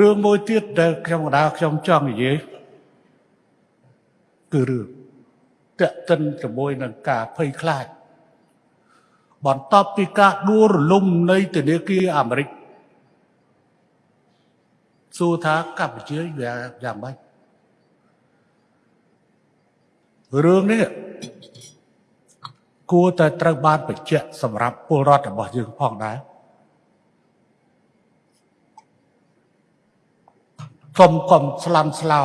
រឿងមួយទៀតដែលខ្ញុំកណ្ដាលខ្ញុំចង់និយាយគឺរឿងតេតិនជាមួយនឹងការភ័យខ្លាចបន្ទាប់ពីការដួលរលំនៃធនាគារអាមេរិកសួរថាកម្ពុជាវាយ៉ាងម៉េចរឿងនេះគួរតែត្រូវបានបញ្ជាក់សម្រាប់ពលរដ្ឋរបស់យើងផងដែរ កុំកុំស្លន់ស្លោ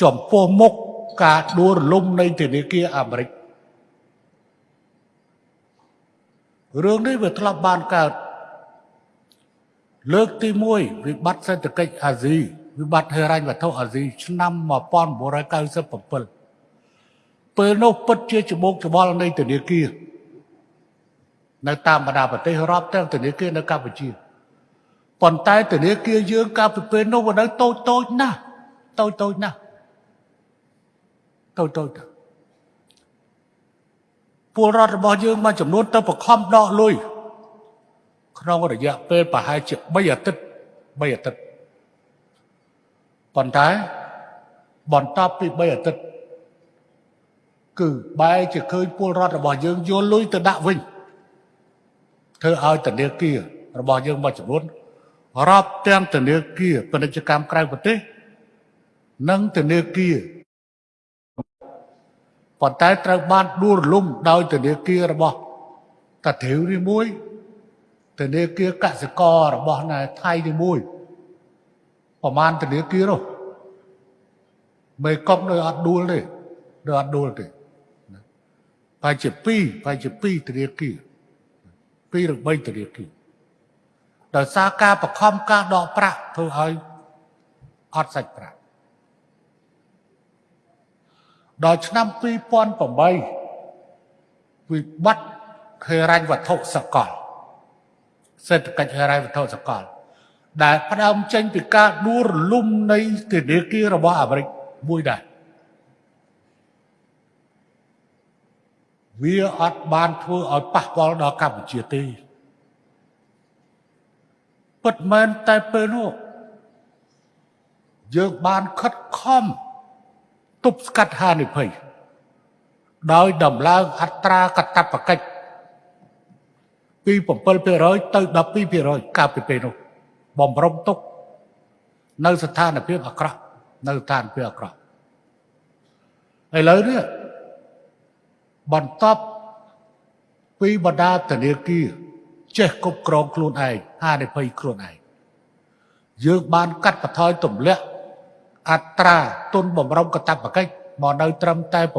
ចំពោះមុខការដួលរលំនៃធនាគារអាមេរិករឿងនេះវាធ្លាប់បានកើតលើកទី1វិបត្តិសេដ្ឋកិច្ចអាស៊ីវិបត្តិហិរញ្ញវត្ថុអាស៊ីឆ្នាំ1997ពេលនោះពិតជាច្បោកច្បល់នៃធនាគារនៅតាមបណ្ដាប្រទេសរាប់ទាំងធនាគារនៅកម្ពុជា ប៉ុន្តែធនាគារយើងកាលពីពេលនោះវានៅតូចតូចណាស់តូចតូចណាស់តូចតូចពលរដ្ឋរបស់យើងមួយចំនួនទៅបខំដកលុយក្នុងរយៈពេលប្រហែលជា3អាទិត្យ3អាទិត្យប៉ុន្តែបន្ទាប់ពី3អាទិត្យគឺបែរជាឃើញពលរដ្ឋរបស់យើងយកលុយទៅដាក់វិញធ្វើឲ្យធនាគាររបស់យើងមួយចំនួន រាប់ទាំងធនាគារពាណិជ្ជកម្មក្រៅប្រទេស និងធនាគារប៉ុន្តែត្រូវបានដួលរលំដោយធនាគាររបស់តាធាវនេះមួយធនាគារកសិកររបស់ណែថៃនេះមួយប្រហែលធនាគារនោះមេកុកនៅអត់ដួលទេនៅអត់ដួលទេប្រហែលជា2ប្រហែលជា2ធនាគារ2ឬ3ធនាគារ ដោយសារការបខំការដកប្រាក់ធ្វើឲ្យអត់សាច់ប្រាក់ដល់ឆ្នាំ2008វិបត្តិហិរញ្ញវត្ថុសកលសេដ្ឋកិច្ចហិរញ្ញវត្ថុសកល ដែលផ្ដើមចេញពីការដួលរលំនៃធនាគាររបស់អាមេរិកមួយដែរវាអត់បានធ្វើឲ្យប៉ះពាល់ដល់កម្ពុជាទេ ពិតមែនតែពេលនោះយើងបានខិតខំទប់ស្កាត់ហានិភ័យដោយដំឡើងអត្រាកតបកិច្ចពី7%ទៅ12%កាលពីពេលនោះបំរុងទុក នៅស្ថានភាពអាក្រក់នៅស្ថានភាពអាក្រក់ឥឡូវនេះបន្ទាប់ពីបដាធនាគារ ចេះគ្រប់គ្រងខ្លួនឯងហានិភ័យខ្លួនឯងយើងបានកាត់បន្ថយទម្លាក់អត្រាទុនបំរុងកតបកិច្ចមកនៅត្រឹមតែ7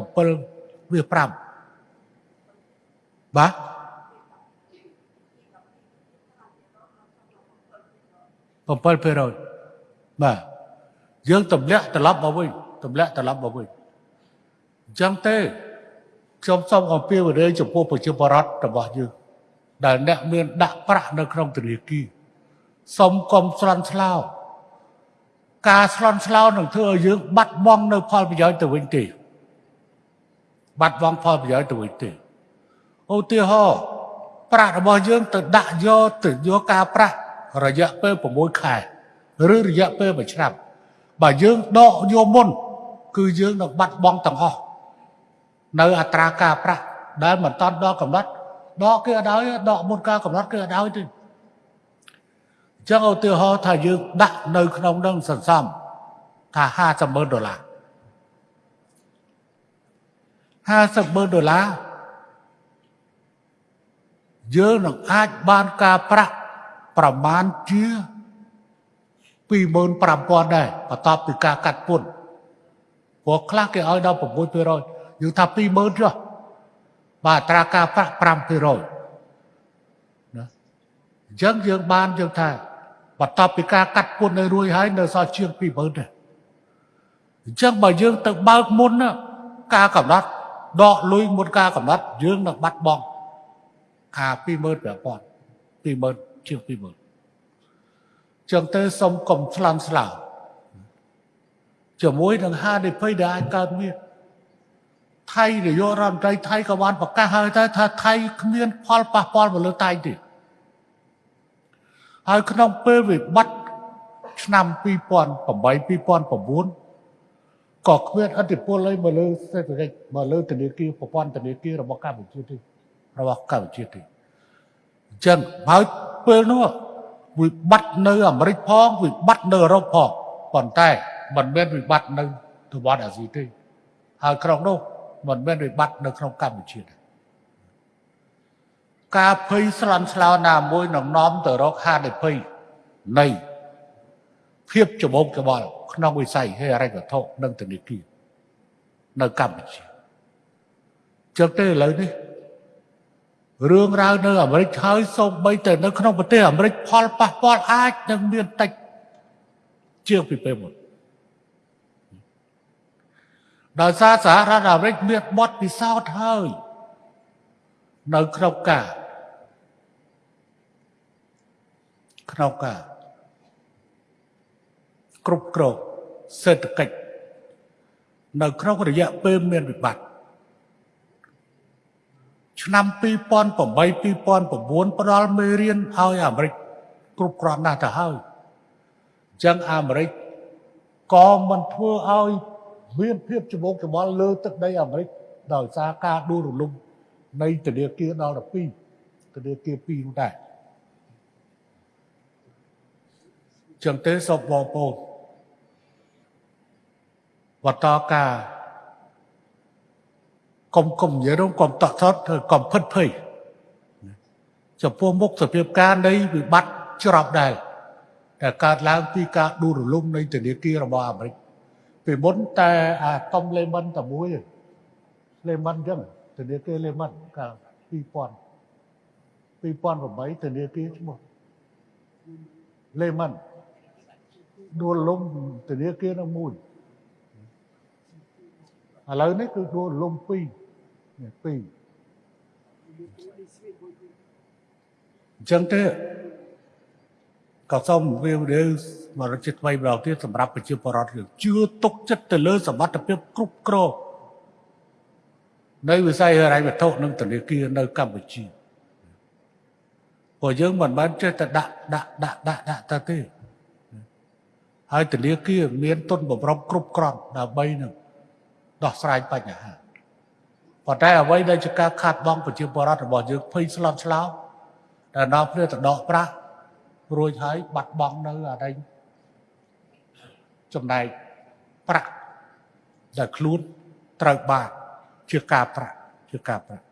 វា5បាទ7%បាទយើងទម្លាក់ត្រឡប់មកវិញទម្លាក់ត្រឡប់មកវិញអញ្ចឹងទេខ្ញុំសូមអំពាវនាវចំពោះប្រជាពលរដ្ឋរបស់យើង ដែលអ្នកមានដាក់ប្រាក់នៅក្នុងធនាគារសូមកុំស្លន់ស្លោការស្លន់ស្លោនឹងធ្វើឲ្យយើង បាត់បង់នៅផលប្រយោជន៍ទៅវិញទេបាត់បង់ផលប្រយោជន៍ទៅវិញទេឧទាហរណ៍ប្រាក់របស់យើងទៅដាក់យកទៅយកការប្រាក់រយៈពេល6ខែឬរយៈពេល1ឆ្នាំបើយើងដកយកមុន គឺយើងនឹងបាត់បង់ទាំងអស់នៅអត្រាការប្រាក់ដែលមិនតាន់ដល់កំណត់ ដកគេអត់ឲ្យដកមុនការកំណត់គេអត់ឲ្យទេអញ្ចឹងឧទាហរណ៍ថាយើងដាក់នៅក្នុងនឹងសន្សំថា50ម៉ឺនដុល្លារ50ម៉ឺនដុល្លារយើងនឹងអាចបានការប្រាក់ប្រមាណជា25000ដែរបន្ទាប់ពីការកាត់ពន្ធព្រោះខ្លះគេឲ្យដល់6%យើងថា20000ចុះ បាទត្រាការប្រាក់5%ណាអញ្ចឹងយើងបានយើងថាបន្ទាប់ពីការកាត់ពន្ធនៅរួចហើយនៅសល់ជាង20000ទេអញ្ចឹងបើយើងទៅបើកមុនការកំណត់ដកលុយមុនការកំណត់យើងនឹងបាត់បង់ការ25000 20000ជាង20000ចឹងទៅសូមកុំស្លន់ស្លោជាមួយនឹងហានិភ័យដែលអាចកើតមាន ថៃនាយករដ្ឋមន្ត្រីថៃក៏បានប្រកាសហើយថាថាថៃគ្មាន ផលប៉ះពាល់មកលើថៃទេហើយក្នុងពេលវិបត្តិហឆ្នាំ2008 2009ក៏គ្មានអធិពលអីមកលើសេដ្ឋកិច្ចមកលើធនាគារប្រព័ន្ធធនាគាររបស់កម្ពុជាទេរបស់កម្ពុជាទេអញ្ចឹងហើយពេលនោះវិបត្តិនៅអាមេរិកផងវិបត្តិនៅអឺរ៉ុបផងប៉ុន្តែមិនមែនវិបត្តិនៅតំបន់អាស៊ីទេហើយក្នុងនោះ មិនមែនវិបត្តិនៅក្នុងកម្ពុជាទេការភ័យស្លន់ស្លោណាមួយនឹងនាំទៅរកហានិភ័យនៃភាពច្បងច្បល់ក្នុងវិស័យហិរញ្ញវត្ថុនិងធនាគារនៅកម្ពុជាចឹងទេឥឡូវនេះរឿងរ៉ាវនៅអាមេរិកហើយសូម្បីតែនៅក្នុងប្រទេសអាមេរិកផលប៉ះពាល់អាចនឹងមានតិចជាងពីពេលមុន ដោយសារសហរដ្ឋអាមេរិកមានបទពិសោធន៍ហើយនៅក្នុងការក្នុងការគ្រប់គ្រងសេដ្ឋកិច្ចនៅក្នុងរយៈពេលមានវិបត្តិឆ្នាំ2008 2009ផ្ដល់មេរៀនឲ្យអាមេរិកគ្រប់គ្រាន់ណាស់ទៅហើយអញ្ចឹងអាមេរិកក៏មិនធ្វើឲ្យ មានភាពច្បងច្បល់លើទឹកដីអាមេរិកដោយសារការដួលរលំនៃធនាគារដល់12ធនាគារ2នោះដែរចឹងទេសូមបងប្អូនបន្តការកុំកុំនិយាយរំកុំតក់ថត់កុំផិតភ័យចំពោះមុខសភាពការនៃវិបត្តិច្របដែរដែលកើតឡើងពីការដួលរលំនៃធនាគាររបស់អាមេរិក ពីមុនតែអាកុំលេមិនតែមួយលេមិនអញ្ចឹងធនាគារលេមិនកាល2000 2008ធនាគារឈ្មោះលេមិនដួលលំធនាគារនោះមួយឥឡូវនេះគឺដួលលំ2នេះ2អញ្ចឹងទេ ក៏សូមវារៀវបរិជាថ្មីម្ដងទៀតសម្រាប់ប្រជាពលរដ្ឋយើងជឿទុកចិត្តទៅលើសមត្ថភាពគ្រប់គ្រងនៅវិស័យហិរញ្ញវត្ថុនិងធនាគារនៅកម្ពុជាព្រោះយើងមិនបានចេះតែដាក់ដាក់ដាក់ដាក់ដាក់ទៅទេហើយធនាគារមានទុនបំរុងគ្រប់គ្រាន់ដើម្បីនឹងដោះស្រាយបញ្ហាប៉ុន្តែអ្វីដែលជាការខាត់បងប្រជាពលរដ្ឋរបស់យើងភ័យស្លន់ស្លោដែលនាំគ្នាទៅដកប្រាក់ រួចហើយបាត់បង់នៅអរិញចំណែកប្រាក់ដែលខ្លួនត្រូវបានជាការប្រាក់ជាការប្រាក់